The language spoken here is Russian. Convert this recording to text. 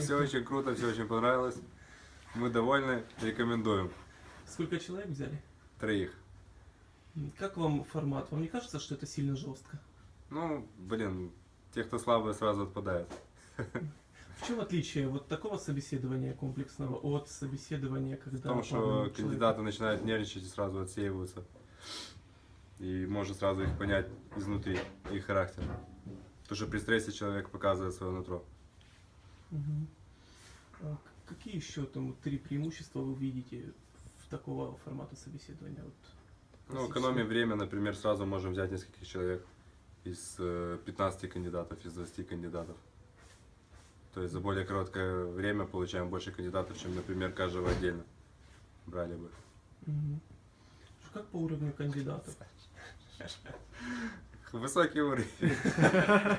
все очень круто, все очень понравилось. Мы довольны, рекомендуем. Сколько человек взяли? Троих. Как вам формат? Вам не кажется, что это сильно жестко? Ну, блин, те, кто слабые, сразу отпадают. В чем отличие вот такого собеседования комплексного от собеседования, когда... В том, что кандидаты начинают нервничать и сразу отсеиваются. И можно сразу их понять изнутри, их характер. Потому что при стрессе человек показывает свое нутро. К- Какие еще там три преимущества вы видите в такого формата собеседования? Вот, Ну, экономим время, например, сразу можем взять нескольких человек из э, 15 кандидатов, из 20 кандидатов. То есть за более короткое время получаем больше кандидатов, чем, например, каждого отдельно брали бы. Что, Как по уровню кандидатов? Высокий уровень.